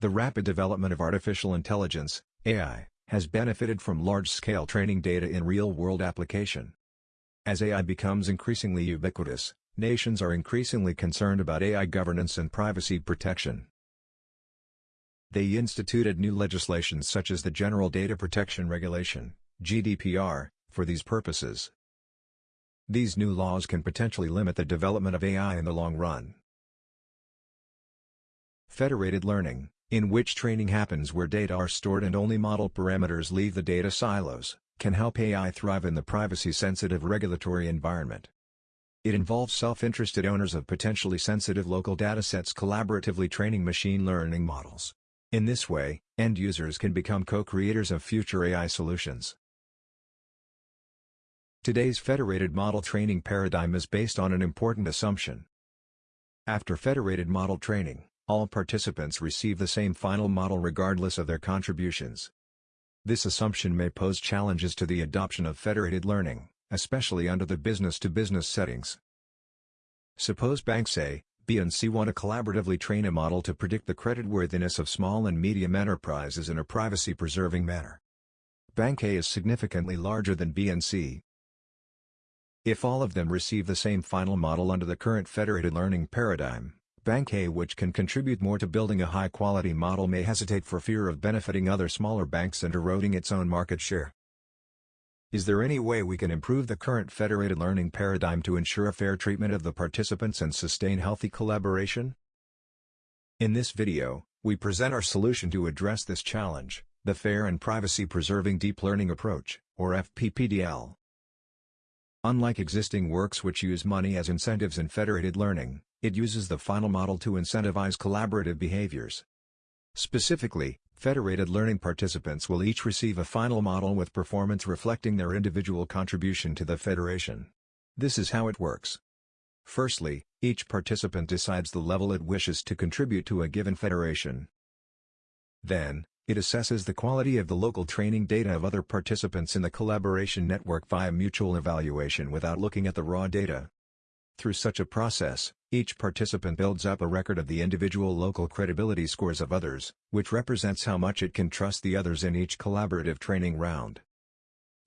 The rapid development of artificial intelligence, AI, has benefited from large-scale training data in real-world application. As AI becomes increasingly ubiquitous, nations are increasingly concerned about AI governance and privacy protection. They instituted new legislation such as the General Data Protection Regulation, GDPR, for these purposes. These new laws can potentially limit the development of AI in the long run. Federated learning in which training happens where data are stored and only model parameters leave the data silos, can help AI thrive in the privacy-sensitive regulatory environment. It involves self-interested owners of potentially sensitive local datasets collaboratively training machine learning models. In this way, end users can become co-creators of future AI solutions. Today's federated model training paradigm is based on an important assumption. After federated model training, all participants receive the same final model regardless of their contributions. This assumption may pose challenges to the adoption of federated learning, especially under the business-to-business -business settings. Suppose banks A, B and C want to collaboratively train a model to predict the creditworthiness of small and medium enterprises in a privacy-preserving manner. Bank A is significantly larger than B and C. If all of them receive the same final model under the current federated learning paradigm, Bank A which can contribute more to building a high-quality model may hesitate for fear of benefiting other smaller banks and eroding its own market share. Is there any way we can improve the current federated learning paradigm to ensure a fair treatment of the participants and sustain healthy collaboration? In this video, we present our solution to address this challenge, the Fair and Privacy-Preserving Deep Learning Approach, or FPPDL. Unlike existing works which use money as incentives in federated learning, it uses the final model to incentivize collaborative behaviors. Specifically, federated learning participants will each receive a final model with performance reflecting their individual contribution to the federation. This is how it works. Firstly, each participant decides the level it wishes to contribute to a given federation. Then, it assesses the quality of the local training data of other participants in the collaboration network via mutual evaluation without looking at the raw data. Through such a process, each participant builds up a record of the individual local credibility scores of others, which represents how much it can trust the others in each collaborative training round.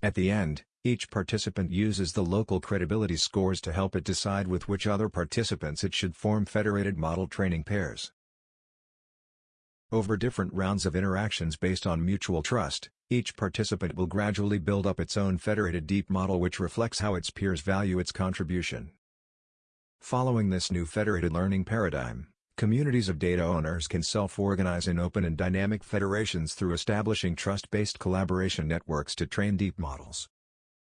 At the end, each participant uses the local credibility scores to help it decide with which other participants it should form federated model training pairs. Over different rounds of interactions based on mutual trust, each participant will gradually build up its own federated deep model which reflects how its peers value its contribution. Following this new federated learning paradigm, communities of data owners can self-organize in open and dynamic federations through establishing trust-based collaboration networks to train deep models.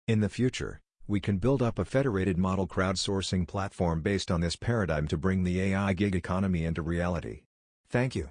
In the future, we can build up a federated model crowdsourcing platform based on this paradigm to bring the AI gig economy into reality. Thank you.